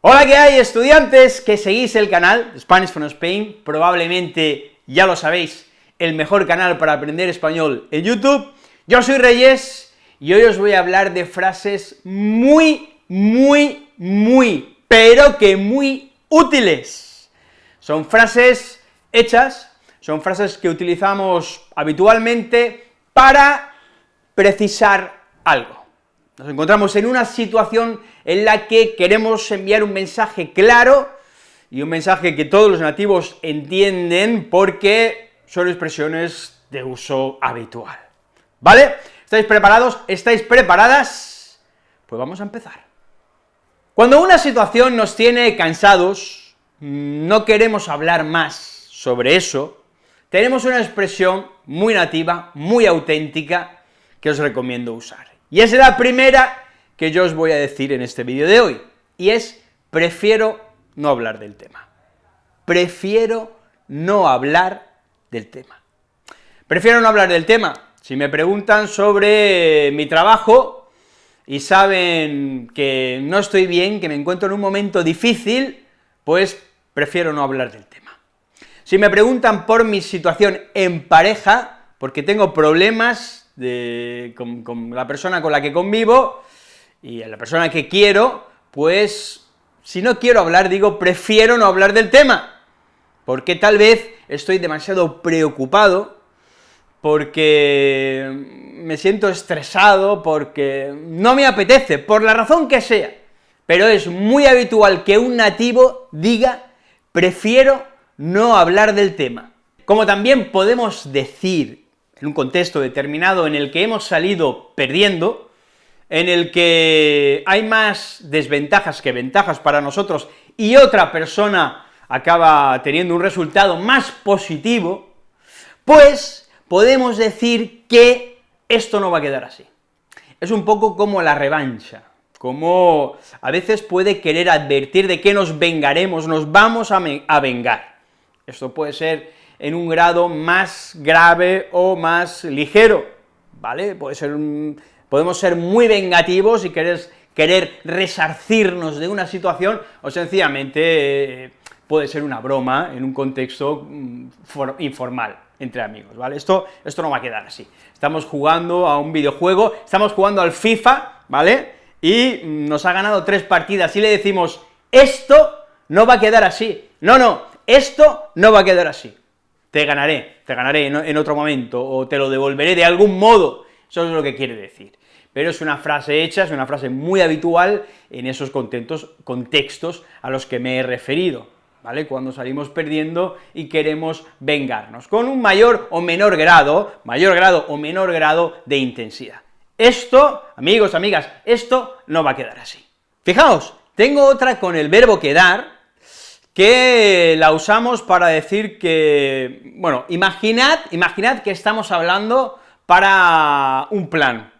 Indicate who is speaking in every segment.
Speaker 1: Hola, ¿qué hay, estudiantes que seguís el canal Spanish from Spain? Probablemente ya lo sabéis, el mejor canal para aprender español en YouTube. Yo soy Reyes, y hoy os voy a hablar de frases muy, muy, muy, pero que muy útiles. Son frases hechas, son frases que utilizamos habitualmente para precisar algo. Nos encontramos en una situación en la que queremos enviar un mensaje claro, y un mensaje que todos los nativos entienden porque son expresiones de uso habitual, ¿vale? ¿Estáis preparados? ¿Estáis preparadas? Pues vamos a empezar. Cuando una situación nos tiene cansados, no queremos hablar más sobre eso, tenemos una expresión muy nativa, muy auténtica, que os recomiendo usar. Y es la primera que yo os voy a decir en este vídeo de hoy, y es, prefiero no hablar del tema. Prefiero no hablar del tema. Prefiero no hablar del tema. Si me preguntan sobre mi trabajo y saben que no estoy bien, que me encuentro en un momento difícil, pues prefiero no hablar del tema. Si me preguntan por mi situación en pareja, porque tengo problemas con, la persona con la que convivo y la persona que quiero, pues si no quiero hablar, digo, prefiero no hablar del tema, porque tal vez estoy demasiado preocupado, porque me siento estresado, porque no me apetece, por la razón que sea, pero es muy habitual que un nativo diga, prefiero no hablar del tema. Como también podemos decir en un contexto determinado en el que hemos salido perdiendo, en el que hay más desventajas que ventajas para nosotros, y otra persona acaba teniendo un resultado más positivo, pues podemos decir que esto no va a quedar así. Es un poco como la revancha, como a veces puede querer advertir de que nos vengaremos, nos vamos a, vengar. Esto puede ser en un grado más grave o más ligero, ¿vale? Puede ser podemos ser muy vengativos y querer, querer resarcirnos de una situación, o sencillamente eh, puede ser una broma en un contexto mm, informal, entre amigos, ¿vale? Esto, esto no va a quedar así. Estamos jugando a un videojuego, estamos jugando al FIFA, ¿vale? Y nos ha ganado tres partidas y le decimos, esto no va a quedar así, no, no, esto no va a quedar así te ganaré, te ganaré en, otro momento, o te lo devolveré de algún modo, eso es lo que quiere decir. Pero es una frase hecha, es una frase muy habitual en esos contextos, contextos a los que me he referido, ¿vale? Cuando salimos perdiendo y queremos vengarnos, con un mayor o menor grado, mayor grado o menor grado de intensidad. Esto, amigos, amigas, esto no va a quedar así. Fijaos, tengo otra con el verbo quedar, que la usamos para decir que, bueno, imaginad, imaginad que estamos hablando para un plan,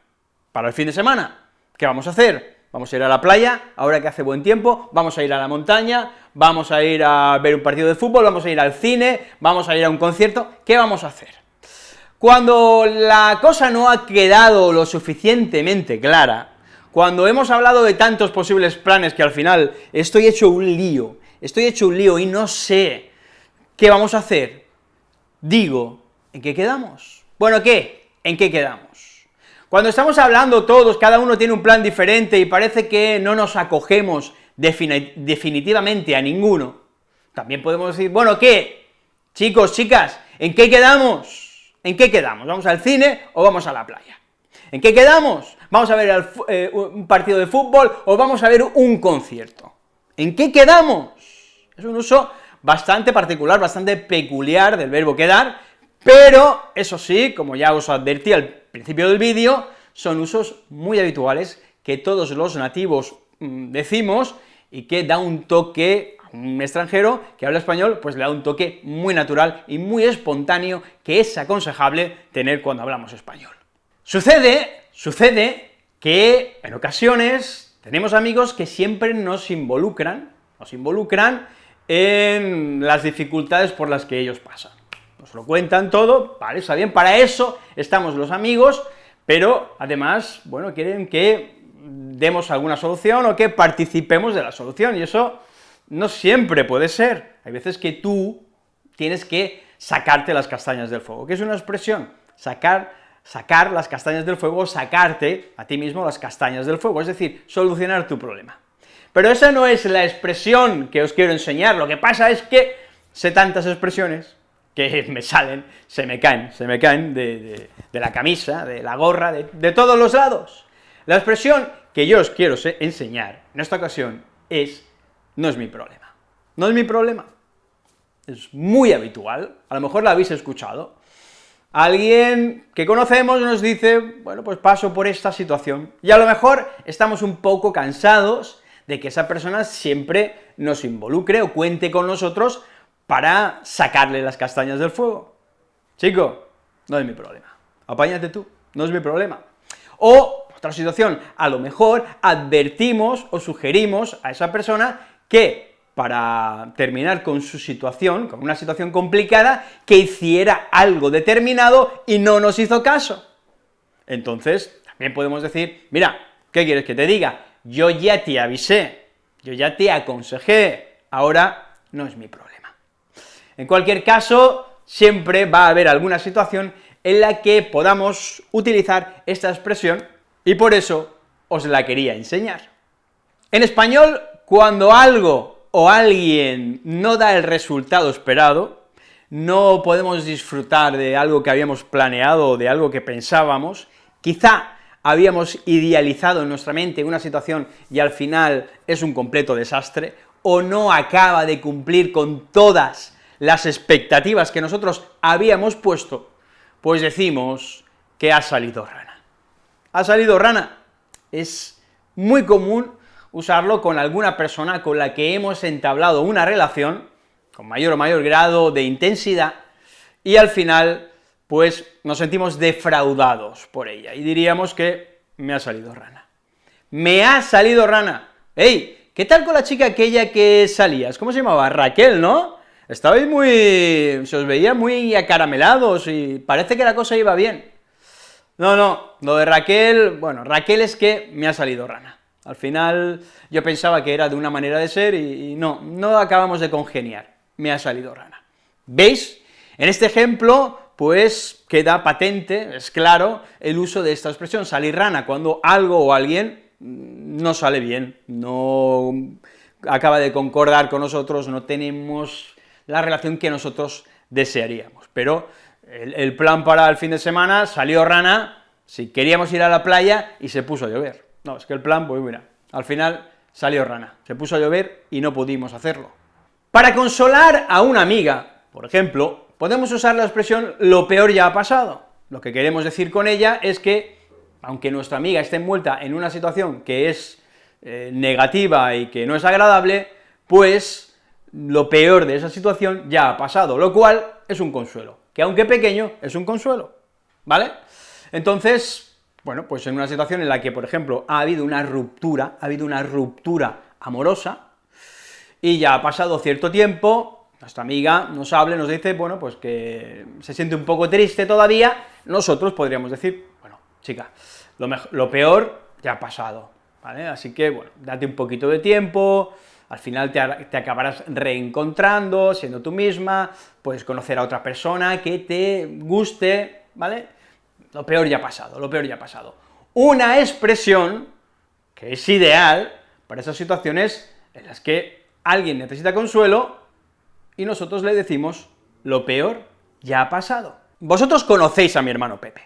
Speaker 1: para el fin de semana, ¿qué vamos a hacer? Vamos a ir a la playa, ahora que hace buen tiempo, vamos a ir a la montaña, vamos a ir a ver un partido de fútbol, vamos a ir al cine, vamos a ir a un concierto, ¿qué vamos a hacer? Cuando la cosa no ha quedado lo suficientemente clara, cuando hemos hablado de tantos posibles planes que al final estoy hecho un lío, estoy hecho un lío y no sé qué vamos a hacer, digo, ¿en qué quedamos? Bueno, ¿qué? ¿En qué quedamos? Cuando estamos hablando todos, cada uno tiene un plan diferente y parece que no nos acogemos definitivamente a ninguno, también podemos decir, bueno, ¿qué? Chicos, chicas, ¿en qué quedamos? ¿En qué quedamos? ¿Vamos al cine o vamos a la playa? ¿En qué quedamos? ¿Vamos a ver eh, un partido de fútbol o vamos a ver un concierto? ¿En qué quedamos? Es un uso bastante particular, bastante peculiar del verbo quedar, pero eso sí, como ya os advertí al principio del vídeo, son usos muy habituales que todos los nativos mm, decimos y que da un toque un extranjero que habla español, pues le da un toque muy natural y muy espontáneo que es aconsejable tener cuando hablamos español. Sucede, sucede que en ocasiones tenemos amigos que siempre nos involucran, nos involucran en las dificultades por las que ellos pasan. Nos lo cuentan todo, vale, está bien, para eso estamos los amigos, pero además, bueno, quieren que demos alguna solución o que participemos de la solución, y eso no siempre puede ser. Hay veces que tú tienes que sacarte las castañas del fuego. ¿Qué es una expresión? Sacar, sacar las castañas del fuego, sacarte a ti mismo las castañas del fuego, es decir, solucionar tu problema. Pero esa no es la expresión que os quiero enseñar, lo que pasa es que sé tantas expresiones que me salen, se me caen, se me caen de, la camisa, de la gorra, de, de todos los lados. La expresión que yo os quiero enseñar en esta ocasión es, no es mi problema, no es mi problema, es muy habitual, a lo mejor la habéis escuchado, alguien que conocemos nos dice, bueno, pues paso por esta situación, y a lo mejor estamos un poco cansados de que esa persona siempre nos involucre o cuente con nosotros para sacarle las castañas del fuego. Chico, no es mi problema, apáñate tú, no es mi problema. O, otra situación, a lo mejor advertimos o sugerimos a esa persona que para terminar con su situación, con una situación complicada, que hiciera algo determinado y no nos hizo caso. Entonces, también podemos decir, mira, ¿qué quieres que te diga? Yo ya te avisé, yo ya te aconsejé, ahora no es mi problema. En cualquier caso, siempre va a haber alguna situación en la que podamos utilizar esta expresión, y por eso os la quería enseñar. En español, cuando algo o alguien no da el resultado esperado, no podemos disfrutar de algo que habíamos planeado o de algo que pensábamos, quizá habíamos idealizado en nuestra mente una situación y al final es un completo desastre, o no acaba de cumplir con todas las expectativas que nosotros habíamos puesto, pues decimos que ha salido rana. Ha salido rana. Es muy común usarlo con alguna persona con la que hemos entablado una relación, con mayor o mayor grado de intensidad, y al final, pues, nos sentimos defraudados por ella, y diríamos que me ha salido rana. Me ha salido rana. ¡Ey! ¿Qué tal con la chica aquella que salías? ¿Cómo se llamaba? Raquel, ¿no? Estabais muy... se os veía muy acaramelados y parece que la cosa iba bien. No, no, lo de Raquel, bueno, Raquel es que me ha salido rana. Al final yo pensaba que era de una manera de ser y, no, no acabamos de congeniar, me ha salido rana. ¿Veis? En este ejemplo, pues queda patente, es claro, el uso de esta expresión, salir rana, cuando algo o alguien no sale bien, no acaba de concordar con nosotros, no tenemos la relación que nosotros desearíamos. Pero el, el plan para el fin de semana salió rana, si queríamos ir a la playa y se puso a llover. No, es que el plan, pues mira, al final salió rana, se puso a llover y no pudimos hacerlo. Para consolar a una amiga, por ejemplo, podemos usar la expresión lo peor ya ha pasado. Lo que queremos decir con ella es que, aunque nuestra amiga esté envuelta en una situación que es eh, negativa y que no es agradable, pues lo peor de esa situación ya ha pasado, lo cual es un consuelo, que aunque pequeño, es un consuelo, ¿vale? Entonces, bueno, pues en una situación en la que, por ejemplo, ha habido una ruptura, ha habido una ruptura amorosa, y ya ha pasado cierto tiempo, nuestra amiga nos habla nos dice, bueno, pues que se siente un poco triste todavía, nosotros podríamos decir, bueno, chica, lo, peor ya ha pasado, ¿vale? Así que, bueno, date un poquito de tiempo, al final te, te, acabarás reencontrando, siendo tú misma, puedes conocer a otra persona que te guste, ¿vale? lo peor ya ha pasado, lo peor ya ha pasado. Una expresión que es ideal para esas situaciones en las que alguien necesita consuelo y nosotros le decimos, lo peor ya ha pasado. Vosotros conocéis a mi hermano Pepe,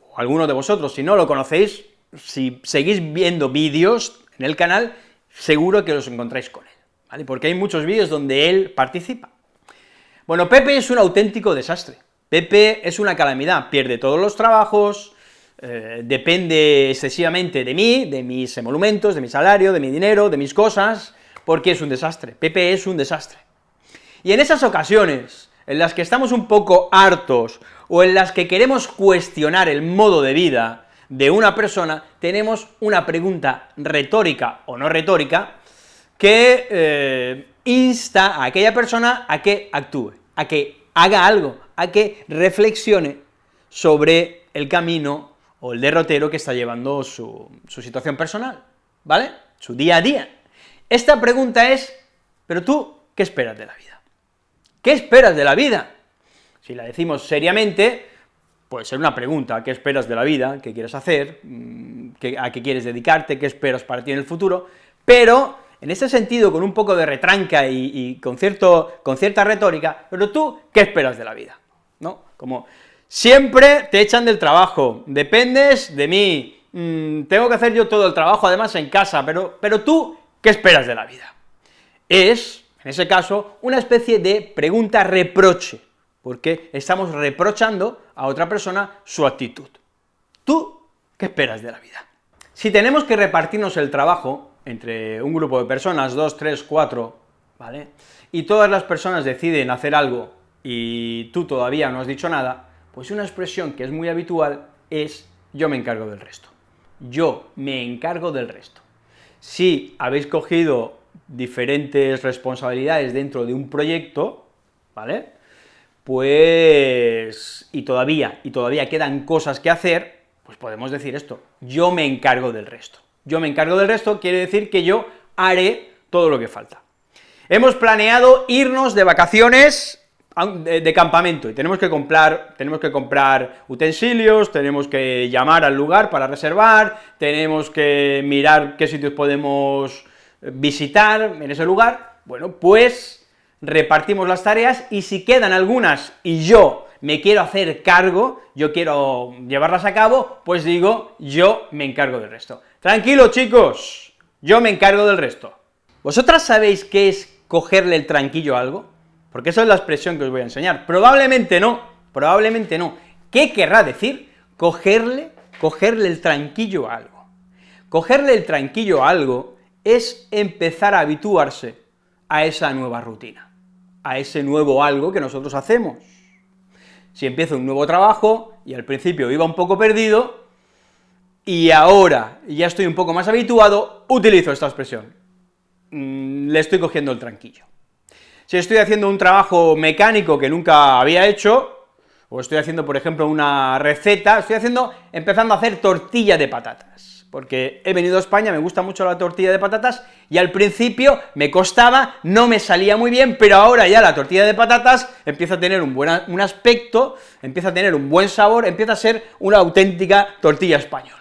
Speaker 1: o alguno de vosotros, si no lo conocéis, si seguís viendo vídeos en el canal, seguro que os encontráis con él, ¿vale? Porque hay muchos vídeos donde él participa. Bueno, Pepe es un auténtico desastre. Pepe es una calamidad, pierde todos los trabajos, eh, depende excesivamente de mí, de mis emolumentos, de mi salario, de mi dinero, de mis cosas, porque es un desastre, Pepe es un desastre. Y en esas ocasiones, en las que estamos un poco hartos, o en las que queremos cuestionar el modo de vida de una persona, tenemos una pregunta retórica o no retórica, que eh, insta a aquella persona a que actúe, a que haga algo, a que reflexione sobre el camino o el derrotero que está llevando su, su situación personal, ¿vale? Su día a día. Esta pregunta es, ¿pero tú qué esperas de la vida? ¿Qué esperas de la vida? Si la decimos seriamente, puede ser una pregunta, ¿qué esperas de la vida? ¿Qué quieres hacer? Mm, ¿A qué quieres dedicarte? ¿Qué esperas para ti en el futuro? Pero, en ese sentido, con un poco de retranca y, con, cierta retórica, pero tú, ¿qué esperas de la vida? ¿No? Como, siempre te echan del trabajo, dependes de mí, mm, tengo que hacer yo todo el trabajo, además en casa, pero, pero tú, ¿qué esperas de la vida? Es, en ese caso, una especie de pregunta reproche, porque estamos reprochando a otra persona su actitud. ¿Tú qué esperas de la vida? Si tenemos que repartirnos el trabajo entre un grupo de personas, dos, tres, cuatro, ¿vale?, y todas las personas deciden hacer algo y tú todavía no has dicho nada, pues una expresión que es muy habitual es yo me encargo del resto. Yo me encargo del resto. Si habéis cogido diferentes responsabilidades dentro de un proyecto, ¿vale?, pues, y todavía, y todavía quedan cosas que hacer, pues podemos decir esto, yo me encargo del resto. Yo me encargo del resto quiere decir que yo haré todo lo que falta. Hemos planeado irnos de vacaciones de, campamento, y tenemos que comprar, tenemos que comprar utensilios, tenemos que llamar al lugar para reservar, tenemos que mirar qué sitios podemos visitar en ese lugar, bueno, pues repartimos las tareas, y si quedan algunas y yo me quiero hacer cargo, yo quiero llevarlas a cabo, pues digo, yo me encargo del resto. Tranquilo, chicos, yo me encargo del resto. ¿Vosotras sabéis qué es cogerle el tranquillo a algo? Porque esa es la expresión que os voy a enseñar. Probablemente no, probablemente no. ¿Qué querrá decir cogerle, cogerle el tranquillo a algo? Cogerle el tranquillo a algo es empezar a habituarse a esa nueva rutina a ese nuevo algo que nosotros hacemos. Si empiezo un nuevo trabajo, y al principio iba un poco perdido, y ahora ya estoy un poco más habituado, utilizo esta expresión. Mm, le estoy cogiendo el tranquillo. Si estoy haciendo un trabajo mecánico que nunca había hecho, o estoy haciendo, por ejemplo, una receta, estoy haciendo, empezando a hacer tortilla de patatas porque he venido a España, me gusta mucho la tortilla de patatas, y al principio me costaba, no me salía muy bien, pero ahora ya la tortilla de patatas empieza a tener un buen un aspecto, empieza a tener un buen sabor, empieza a ser una auténtica tortilla española.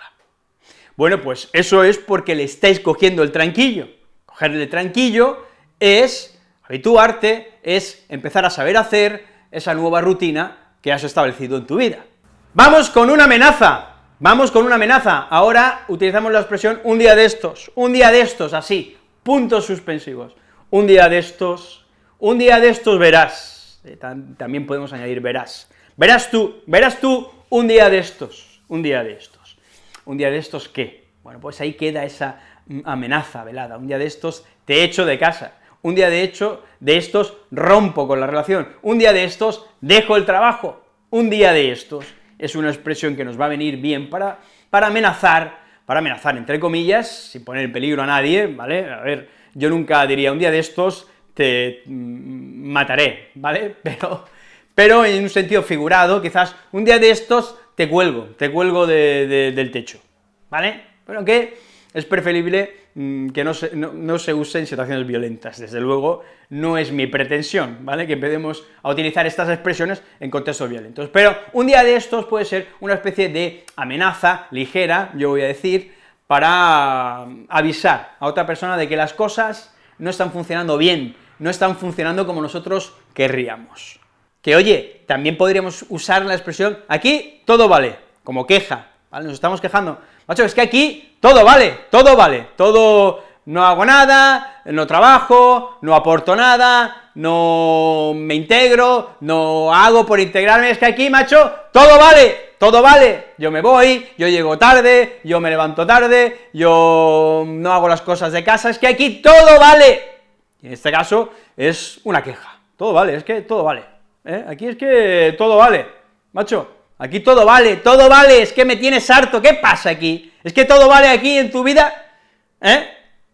Speaker 1: Bueno, pues eso es porque le estáis cogiendo el tranquillo. Cogerle tranquillo es habituarte, es empezar a saber hacer esa nueva rutina que has establecido en tu vida. ¡Vamos con una amenaza! Vamos con una amenaza, ahora utilizamos la expresión un día de estos, un día de estos, así, puntos suspensivos, un día de estos, un día de estos verás, eh, también podemos añadir verás, verás tú, verás tú un día de estos, un día de estos, un día de estos ¿qué? Bueno, pues ahí queda esa amenaza velada, un día de estos te echo de casa, un día de hecho de estos rompo con la relación, un día de estos dejo el trabajo, un día de estos es una expresión que nos va a venir bien para, para amenazar, para amenazar entre comillas, sin poner en peligro a nadie, ¿vale? A ver, yo nunca diría un día de estos te mm, mataré, ¿vale? Pero, pero en un sentido figurado, quizás un día de estos te cuelgo, te cuelgo del techo, ¿vale? Pero que es preferible mm, que no se, no, se use en situaciones violentas, desde luego no es mi pretensión, ¿vale?, que empecemos a utilizar estas expresiones en contextos violentos, pero un día de estos puede ser una especie de amenaza ligera, yo voy a decir, para avisar a otra persona de que las cosas no están funcionando bien, no están funcionando como nosotros querríamos. Que oye, también podríamos usar la expresión, aquí todo vale, como queja, ¿vale?, nos estamos quejando, macho, es que aquí todo vale, todo vale, todo, no hago nada, no trabajo, no aporto nada, no me integro, no hago por integrarme, es que aquí, macho, todo vale, todo vale, yo me voy, yo llego tarde, yo me levanto tarde, yo no hago las cosas de casa, es que aquí todo vale, en este caso es una queja, todo vale, es que todo vale, ¿eh? aquí es que todo vale, macho, aquí todo vale, todo vale, es que me tienes harto, ¿qué pasa aquí?, ¿Es que todo vale aquí en tu vida? ¿Eh?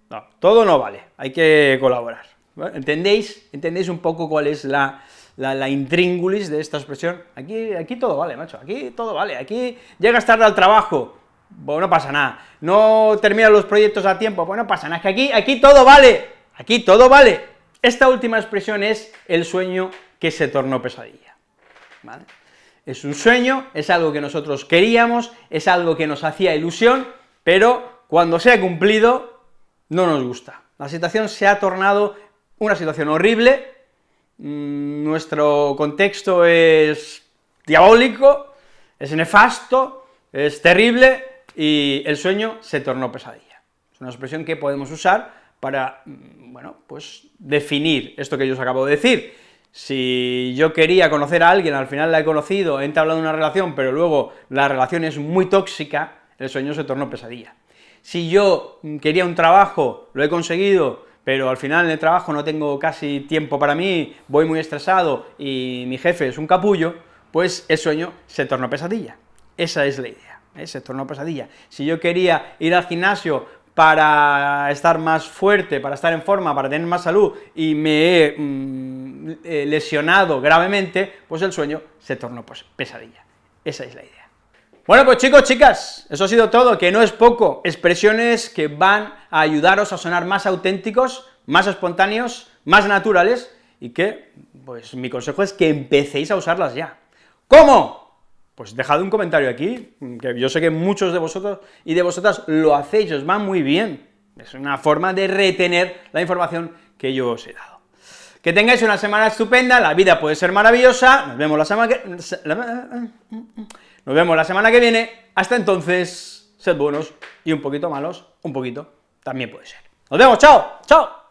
Speaker 1: No, todo no vale, hay que colaborar. ¿Entendéis? ¿Entendéis un poco cuál es la, la, intríngulis de esta expresión, aquí, aquí todo vale, macho, aquí todo vale, aquí llegas tarde al trabajo, pues no pasa nada, no terminas los proyectos a tiempo, pues no pasa nada, es que aquí, aquí todo vale, aquí todo vale. Esta última expresión es el sueño que se tornó pesadilla, ¿vale? Es un sueño, es algo que nosotros queríamos, es algo que nos hacía ilusión, pero cuando se ha cumplido, no nos gusta. La situación se ha tornado una situación horrible, mm, nuestro contexto es diabólico, es nefasto, es terrible, y el sueño se tornó pesadilla. Es una expresión que podemos usar para, mm, bueno, pues definir esto que yo os acabo de decir. Si yo quería conocer a alguien, al final la he conocido, he entablado una relación, pero luego la relación es muy tóxica, el sueño se tornó pesadilla. Si yo quería un trabajo, lo he conseguido, pero al final en el trabajo no tengo casi tiempo para mí, voy muy estresado y mi jefe es un capullo, pues el sueño se tornó pesadilla. Esa es la idea, ¿eh? se tornó pesadilla. Si yo quería ir al gimnasio para estar más fuerte, para estar en forma, para tener más salud, y me he mm, lesionado gravemente, pues el sueño se tornó pues, pesadilla. Esa es la idea. Bueno, pues chicos, chicas, eso ha sido todo, que no es poco, expresiones que van a ayudaros a sonar más auténticos, más espontáneos, más naturales, y que, pues mi consejo es que empecéis a usarlas ya. ¿Cómo? Pues dejad un comentario aquí, que yo sé que muchos de vosotros y de vosotras lo hacéis, os va muy bien, es una forma de retener la información que yo os he dado. Que tengáis una semana estupenda, la vida puede ser maravillosa, nos vemos la semana que... Nos vemos la semana que viene, hasta entonces, sed buenos y un poquito malos, un poquito, también puede ser. Nos vemos, chao, chao.